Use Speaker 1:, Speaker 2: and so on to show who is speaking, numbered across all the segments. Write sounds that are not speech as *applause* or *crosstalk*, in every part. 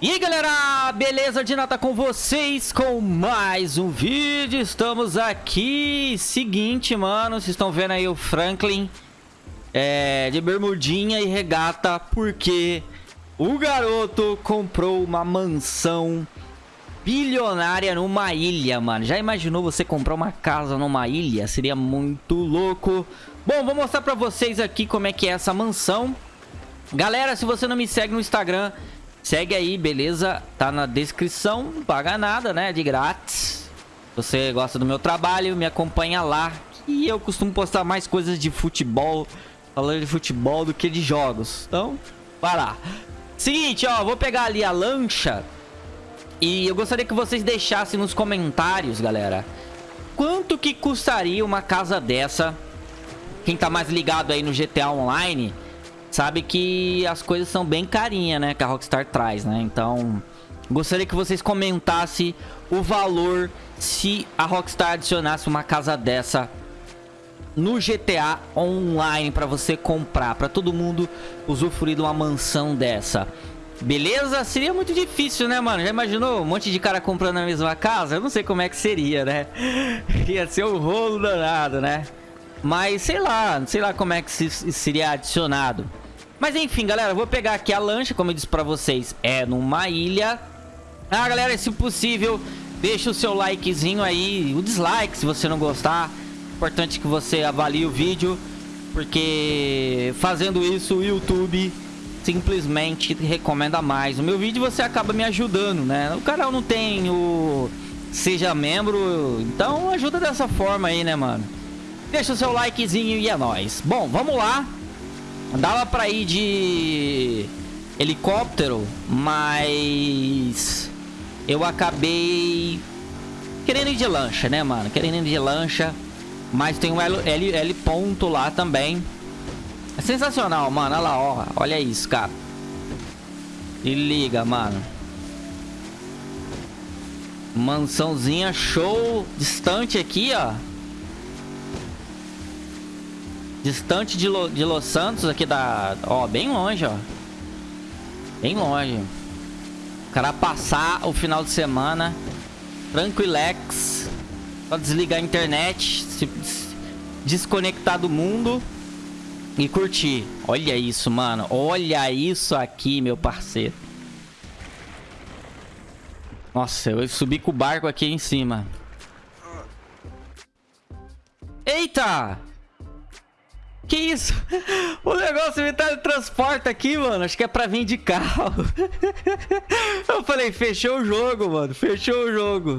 Speaker 1: E aí galera, beleza? De nada com vocês com mais um vídeo, estamos aqui, seguinte mano, vocês estão vendo aí o Franklin é, de bermudinha e regata porque o garoto comprou uma mansão bilionária numa ilha, mano. Já imaginou você comprar uma casa numa ilha? Seria muito louco. Bom, vou mostrar pra vocês aqui como é que é essa mansão. Galera, se você não me segue no Instagram... Segue aí, beleza? Tá na descrição, não paga nada, né? De grátis. Você gosta do meu trabalho, me acompanha lá. E eu costumo postar mais coisas de futebol, falando de futebol do que de jogos. Então, vai lá. Seguinte, ó, vou pegar ali a lancha. E eu gostaria que vocês deixassem nos comentários, galera. Quanto que custaria uma casa dessa? Quem tá mais ligado aí no GTA Online sabe que as coisas são bem carinhas, né? Que a Rockstar traz, né? Então, gostaria que vocês comentassem o valor se a Rockstar adicionasse uma casa dessa no GTA Online para você comprar, para todo mundo usufruir de uma mansão dessa. Beleza? Seria muito difícil, né, mano? Já imaginou um monte de cara comprando a mesma casa? Eu não sei como é que seria, né? *laughs* Ia ser um rolo danado, né? Mas sei lá, sei lá como é que seria adicionado. Mas enfim, galera, vou pegar aqui a lancha, como eu disse pra vocês, é numa ilha. Ah, galera, se possível, deixa o seu likezinho aí, o dislike se você não gostar. Importante que você avalie o vídeo, porque fazendo isso o YouTube simplesmente recomenda mais. O meu vídeo você acaba me ajudando, né? O canal não tem o... Seja membro, então ajuda dessa forma aí, né, mano? Deixa o seu likezinho e é nóis. Bom, vamos lá. Dava pra ir de helicóptero, mas eu acabei querendo ir de lancha, né, mano? Querendo ir de lancha, mas tem um L, L, L ponto lá também. É sensacional, mano. Olha lá, ó. Olha isso, cara. E liga, mano. Mansãozinha show. Distante aqui, ó. Distante de, Lo, de Los Santos aqui da... Ó, bem longe, ó. Bem longe. O cara passar o final de semana tranquilex. Só desligar a internet, se desconectar do mundo e curtir. Olha isso, mano. Olha isso aqui, meu parceiro. Nossa, eu subi com o barco aqui em cima. Eita! Isso? O negócio me teletransporta aqui, mano. Acho que é pra vir de carro. *laughs* Eu falei, fechou o jogo, mano. Fechou o jogo.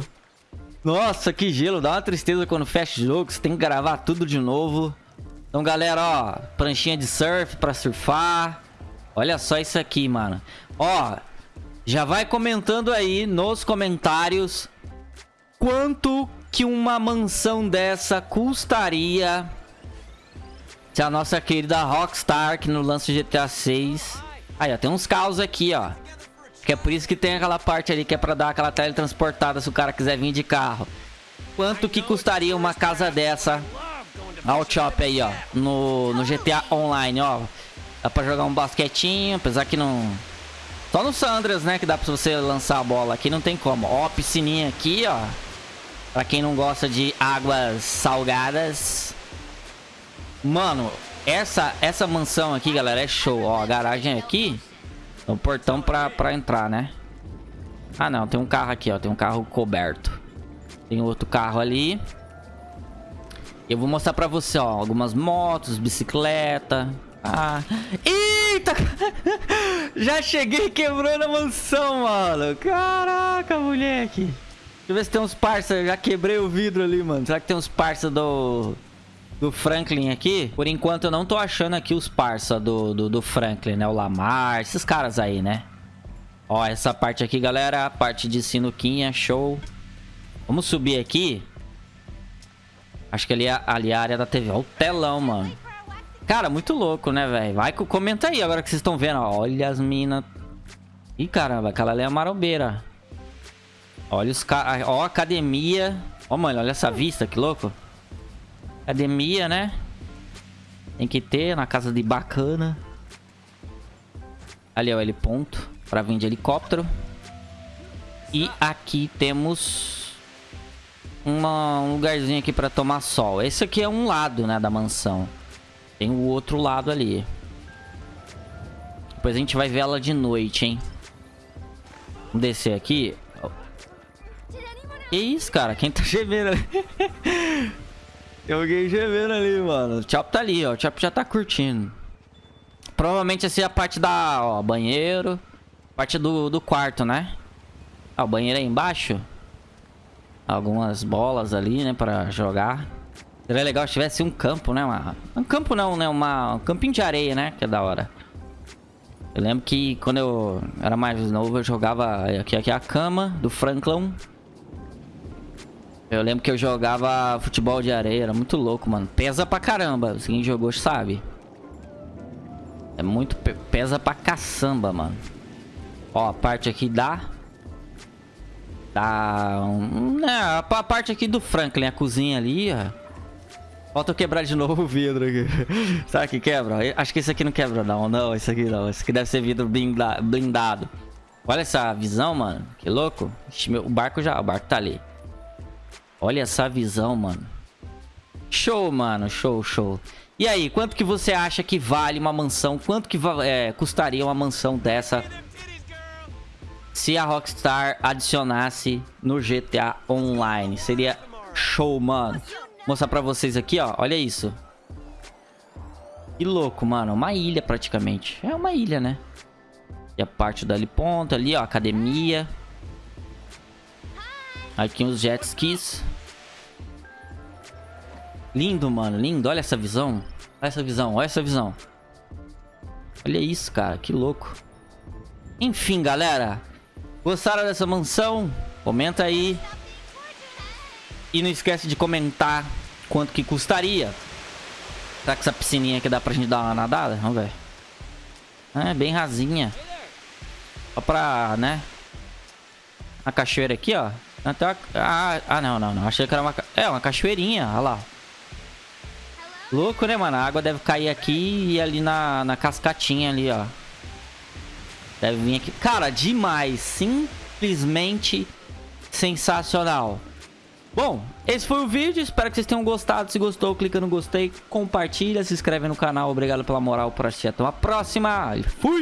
Speaker 1: Nossa, que gelo. Dá uma tristeza quando fecha o jogo. Você tem que gravar tudo de novo. Então, galera, ó. Pranchinha de surf pra surfar. Olha só isso aqui, mano. Ó, já vai comentando aí nos comentários quanto que uma mansão dessa custaria se a nossa querida Rockstar que no lance GTA 6. Aí, ó, tem uns carros aqui, ó. Que é por isso que tem aquela parte ali que é pra dar aquela teletransportada se o cara quiser vir de carro. Quanto que custaria uma casa dessa? Olha o shop aí, ó. No, no GTA Online, ó. Dá pra jogar um basquetinho, apesar que não... Só no Sandras, né, que dá pra você lançar a bola. Aqui não tem como. Ó, piscininha aqui, ó. Pra quem não gosta de águas salgadas. Mano, essa, essa mansão aqui, galera, é show. Ó, a garagem aqui. É o portão pra, pra entrar, né? Ah, não. Tem um carro aqui, ó. Tem um carro coberto. Tem outro carro ali. Eu vou mostrar pra você, ó. Algumas motos, bicicleta. Ah. Eita! *laughs* Já cheguei quebrando a mansão, mano. Caraca, moleque. Deixa eu ver se tem uns parça. Já quebrei o vidro ali, mano. Será que tem uns parça do do Franklin aqui. Por enquanto eu não tô achando aqui os parça do, do, do Franklin, né? O Lamar, esses caras aí, né? Ó, essa parte aqui, galera, a parte de sinuquinha, show. Vamos subir aqui. Acho que ali, é, ali é a área da TV. Ó o telão, mano. Cara, muito louco, né, velho? Vai, comenta aí agora que vocês estão vendo. Olha as minas. Ih, caramba, aquela ali é a marombeira. Olha os caras. Ó, academia. Ó, mano, olha essa vista, que louco. Academia, né? Tem que ter na casa de bacana. Ali, ó, L ponto. Pra vir de helicóptero. E aqui temos uma, um lugarzinho aqui pra tomar sol. Esse aqui é um lado, né, da mansão. Tem o outro lado ali. Depois a gente vai ver ela de noite, hein. Vamos descer aqui. Que isso, cara? Quem tá gemendo ali? *laughs* Tem alguém gemendo ali, mano. O Chop tá ali, ó. O Chop já tá curtindo. Provavelmente essa é a parte da... Ó, banheiro. Parte do, do quarto, né? Ah, o banheiro aí embaixo. Algumas bolas ali, né? Pra jogar. Seria legal se tivesse um campo, né? Uma... Um campo não, né? Uma... Um campinho de areia, né? Que é da hora. Eu lembro que quando eu era mais novo, eu jogava... Aqui, aqui é a cama do Franklin. Eu lembro que eu jogava futebol de areia. Era muito louco, mano. Pesa pra caramba. Quem jogou sabe. É muito... Pesa pra caçamba, mano. Ó, a parte aqui. Da... Um, né, a parte aqui do Franklin, a cozinha ali, ó. Falta eu quebrar de novo o vidro aqui. *laughs* Será que quebra? Acho que esse aqui não quebra, não. Não, esse aqui não. Esse aqui deve ser vidro blindado. Olha essa visão, mano. Que louco. O barco já... O barco tá ali. Olha essa visão, mano. Show, mano. Show, show. E aí, quanto que você acha que vale uma mansão? Quanto que é, custaria uma mansão dessa se a Rockstar adicionasse no GTA Online? Seria show, mano. Vou mostrar pra vocês aqui, ó. Olha isso. Que louco, mano. Uma ilha, praticamente. É uma ilha, né? E a parte dali ponta ali, ó. Academia. Aqui uns jet skis. Lindo, mano. Lindo. Olha essa visão. Olha essa visão. Olha essa visão. Olha isso, cara. Que louco. Enfim, galera. Gostaram dessa mansão? Comenta aí. E não esquece de comentar quanto que custaria. Será que essa piscininha aqui dá pra gente dar uma nadada? Vamos ver. É, bem rasinha. Só pra, né? A cachoeira aqui, ó. Até ah, ah, não, não, não. Achei que era uma... É, uma cachoeirinha. Olha lá. Louco, né, mano? A água deve cair aqui e ali na, na cascatinha ali, ó. Deve vir aqui. Cara, demais. Simplesmente sensacional. Bom, esse foi o vídeo. Espero que vocês tenham gostado. Se gostou, clica no gostei, compartilha, se inscreve no canal. Obrigado pela moral por assistir. Até uma próxima. Fui!